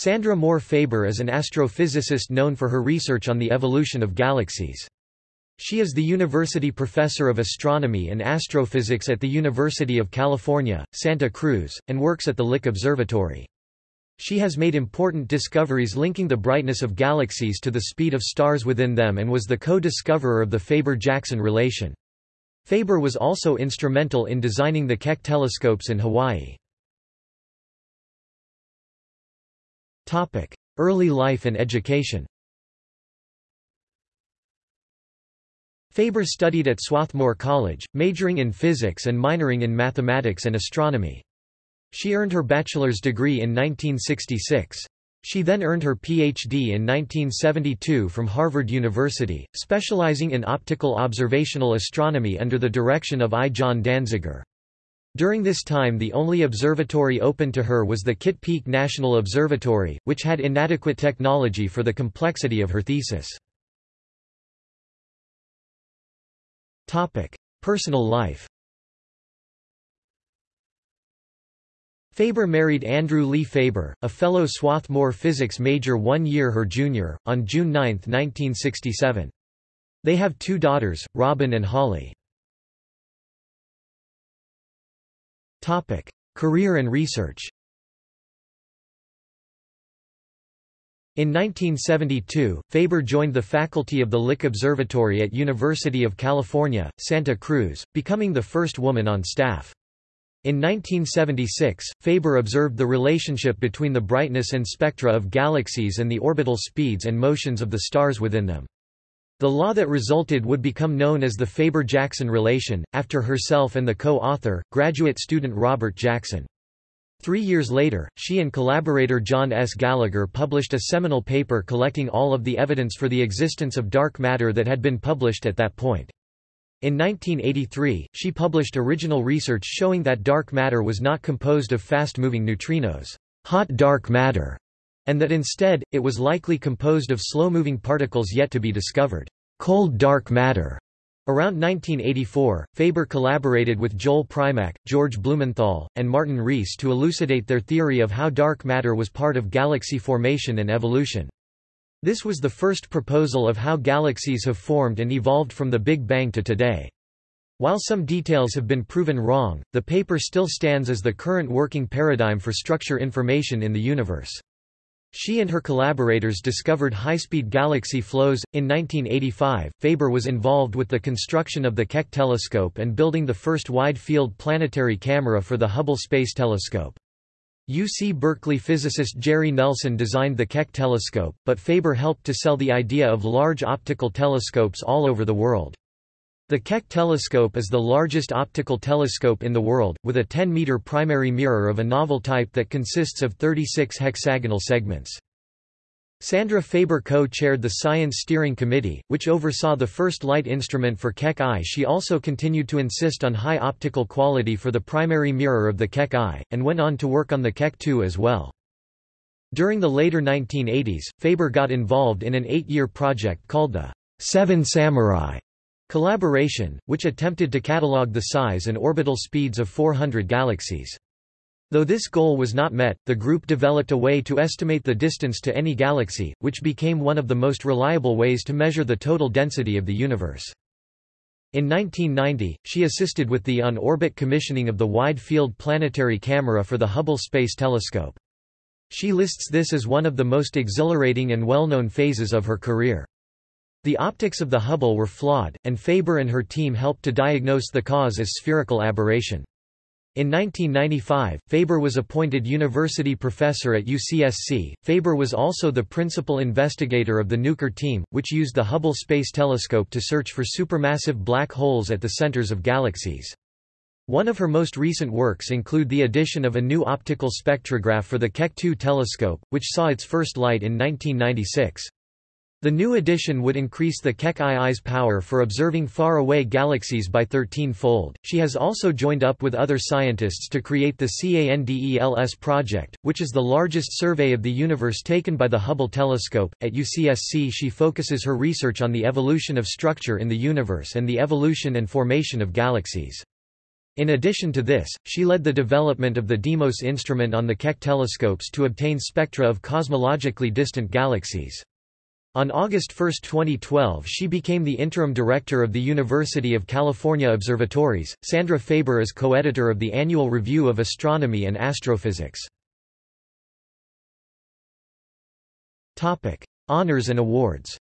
Sandra Moore Faber is an astrophysicist known for her research on the evolution of galaxies. She is the University Professor of Astronomy and Astrophysics at the University of California, Santa Cruz, and works at the Lick Observatory. She has made important discoveries linking the brightness of galaxies to the speed of stars within them and was the co-discoverer of the Faber-Jackson relation. Faber was also instrumental in designing the Keck telescopes in Hawaii. Early life and education Faber studied at Swarthmore College, majoring in physics and minoring in mathematics and astronomy. She earned her bachelor's degree in 1966. She then earned her Ph.D. in 1972 from Harvard University, specializing in optical observational astronomy under the direction of I. John Danziger. During this time the only observatory open to her was the Kitt Peak National Observatory, which had inadequate technology for the complexity of her thesis. Personal life Faber married Andrew Lee Faber, a fellow Swarthmore physics major one year her junior, on June 9, 1967. They have two daughters, Robin and Holly. Career and research In 1972, Faber joined the faculty of the Lick Observatory at University of California, Santa Cruz, becoming the first woman on staff. In 1976, Faber observed the relationship between the brightness and spectra of galaxies and the orbital speeds and motions of the stars within them. The law that resulted would become known as the Faber-Jackson relation, after herself and the co-author, graduate student Robert Jackson. Three years later, she and collaborator John S. Gallagher published a seminal paper collecting all of the evidence for the existence of dark matter that had been published at that point. In 1983, she published original research showing that dark matter was not composed of fast-moving neutrinos hot dark matter", and that instead, it was likely composed of slow-moving particles yet to be discovered cold dark matter". Around 1984, Faber collaborated with Joel Primack, George Blumenthal, and Martin Rees to elucidate their theory of how dark matter was part of galaxy formation and evolution. This was the first proposal of how galaxies have formed and evolved from the Big Bang to today. While some details have been proven wrong, the paper still stands as the current working paradigm for structure information in the universe. She and her collaborators discovered high-speed galaxy flows. In 1985, Faber was involved with the construction of the Keck telescope and building the first wide-field planetary camera for the Hubble Space Telescope. UC Berkeley physicist Jerry Nelson designed the Keck telescope, but Faber helped to sell the idea of large optical telescopes all over the world. The Keck telescope is the largest optical telescope in the world, with a 10-meter primary mirror of a novel type that consists of 36 hexagonal segments. Sandra Faber co-chaired the Science Steering Committee, which oversaw the first light instrument for Keck I. She also continued to insist on high optical quality for the primary mirror of the Keck I, and went on to work on the Keck II as well. During the later 1980s, Faber got involved in an eight-year project called the Seven Samurai Collaboration, which attempted to catalog the size and orbital speeds of 400 galaxies. Though this goal was not met, the group developed a way to estimate the distance to any galaxy, which became one of the most reliable ways to measure the total density of the universe. In 1990, she assisted with the on-orbit commissioning of the Wide-Field Planetary Camera for the Hubble Space Telescope. She lists this as one of the most exhilarating and well-known phases of her career. The optics of the Hubble were flawed, and Faber and her team helped to diagnose the cause as spherical aberration. In 1995, Faber was appointed university professor at UCSC. Faber was also the principal investigator of the Nuker team, which used the Hubble Space Telescope to search for supermassive black holes at the centers of galaxies. One of her most recent works include the addition of a new optical spectrograph for the Keck 2 telescope, which saw its first light in 1996. The new addition would increase the Keck II's power for observing far-away galaxies by 13-fold. She has also joined up with other scientists to create the CANDELS project, which is the largest survey of the universe taken by the Hubble telescope. At UCSC, she focuses her research on the evolution of structure in the universe and the evolution and formation of galaxies. In addition to this, she led the development of the Deimos instrument on the Keck telescopes to obtain spectra of cosmologically distant galaxies. On August 1, 2012 she became the interim director of the University of California Observatories. Sandra Faber is co-editor of the Annual Review of Astronomy and Astrophysics. Topic: Honors and awards.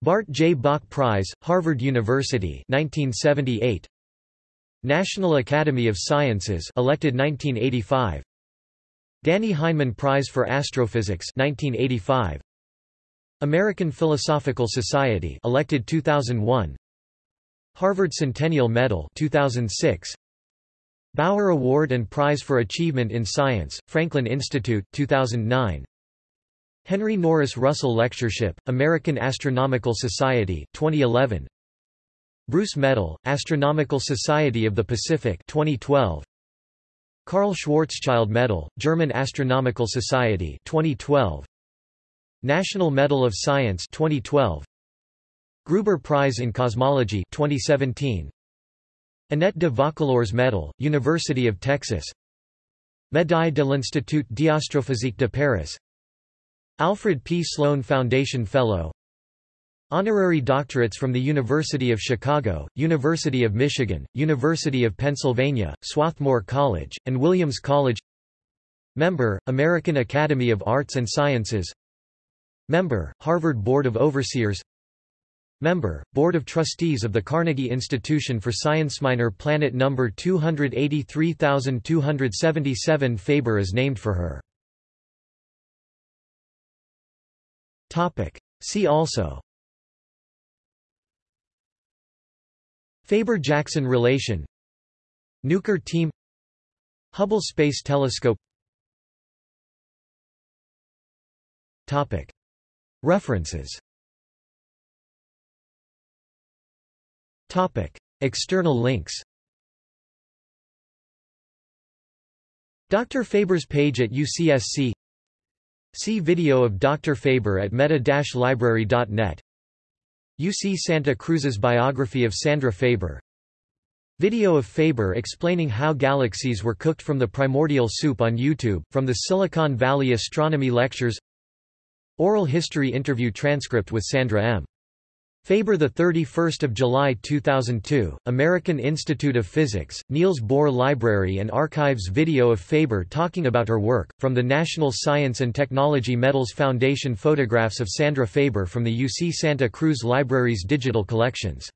Bart J. Bok Prize, Harvard University 1978. National Academy of Sciences elected 1985 Dannie Heinemann Prize for Astrophysics 1985 American Philosophical Society elected 2001 Harvard Centennial Medal 2006 Bower Award and Prize for Achievement in Science Franklin Institute 2009 Henry Norris Russell Lectureship American Astronomical Society 2011 Bruce Medal Astronomical Society of the Pacific 2012 Karl Schwarzschild Medal, German Astronomical Society 2012 National Medal of Science 2012 Gruber Prize in Cosmology 2017 Annette de Vaucouleurs Medal, University of Texas. Médaille de l'Institut d'Astrophysique de Paris. Alfred P. Sloan Foundation Fellow Honorary doctorates from the University of Chicago, University of Michigan, University of Pennsylvania, Swarthmore College, and Williams College Member, American Academy of Arts and Sciences Member, Harvard Board of Overseers Member, Board of Trustees of the Carnegie Institution for Science. Minor planet number 283277 Faber is named for her. See also Faber-Jackson relation Nuker team Hubble Space Telescope Topic. References Topic. External links Dr. Faber's page at UCSC See video of Dr. Faber at meta-library.net UC Santa Cruz's biography of Sandra Faber Video of Faber explaining how galaxies were cooked from the primordial soup on YouTube, from the Silicon Valley Astronomy Lectures Oral history interview transcript with Sandra M. Faber 31 July 2002, American Institute of Physics, Niels Bohr Library and Archives Video of Faber talking about her work, from the National Science and Technology Medals Foundation Photographs of Sandra Faber from the UC Santa Cruz Library's digital collections